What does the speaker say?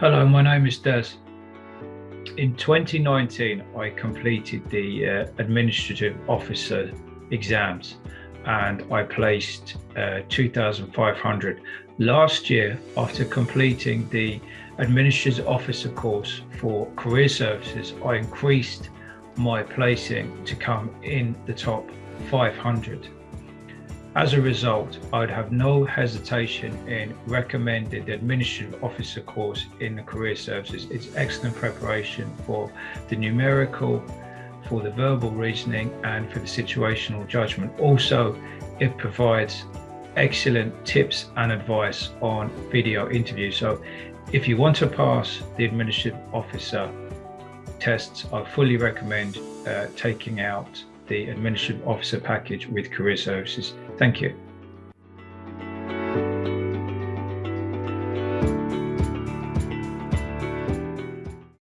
Hello, my name is Des. In 2019, I completed the uh, administrative officer exams and I placed uh, 2,500. Last year, after completing the administrative officer course for career services, I increased my placing to come in the top 500. As a result, I would have no hesitation in recommending the Administrative Officer course in the Career Services. It's excellent preparation for the numerical, for the verbal reasoning and for the situational judgment. Also, it provides excellent tips and advice on video interviews. So if you want to pass the Administrative Officer tests, I fully recommend uh, taking out the Administrative Officer package with Career Services. Thank you.